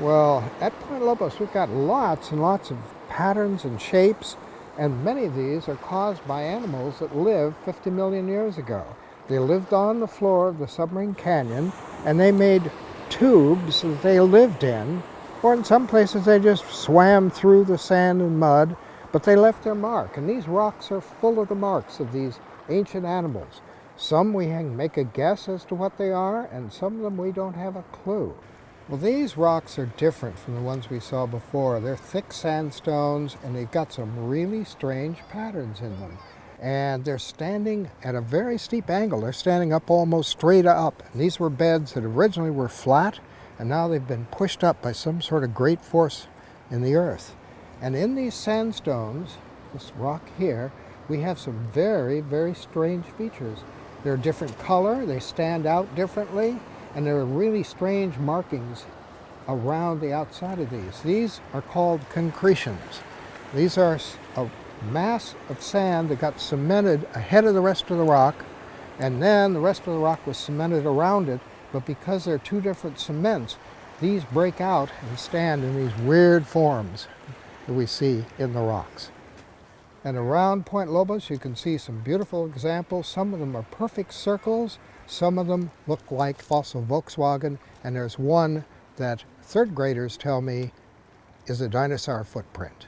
Well, at Point Lobos, we've got lots and lots of patterns and shapes, and many of these are caused by animals that lived 50 million years ago. They lived on the floor of the submarine canyon, and they made tubes that they lived in, or in some places they just swam through the sand and mud, but they left their mark. And these rocks are full of the marks of these ancient animals. Some we make a guess as to what they are, and some of them we don't have a clue. Well, these rocks are different from the ones we saw before. They're thick sandstones, and they've got some really strange patterns in them. And they're standing at a very steep angle. They're standing up almost straight up. And these were beds that originally were flat, and now they've been pushed up by some sort of great force in the earth. And in these sandstones, this rock here, we have some very, very strange features. They're different color, they stand out differently, and there are really strange markings around the outside of these. These are called concretions. These are a mass of sand that got cemented ahead of the rest of the rock, and then the rest of the rock was cemented around it, but because they're two different cements, these break out and stand in these weird forms that we see in the rocks. And around Point Lobos, you can see some beautiful examples. Some of them are perfect circles. Some of them look like fossil Volkswagen. And there's one that third graders tell me is a dinosaur footprint.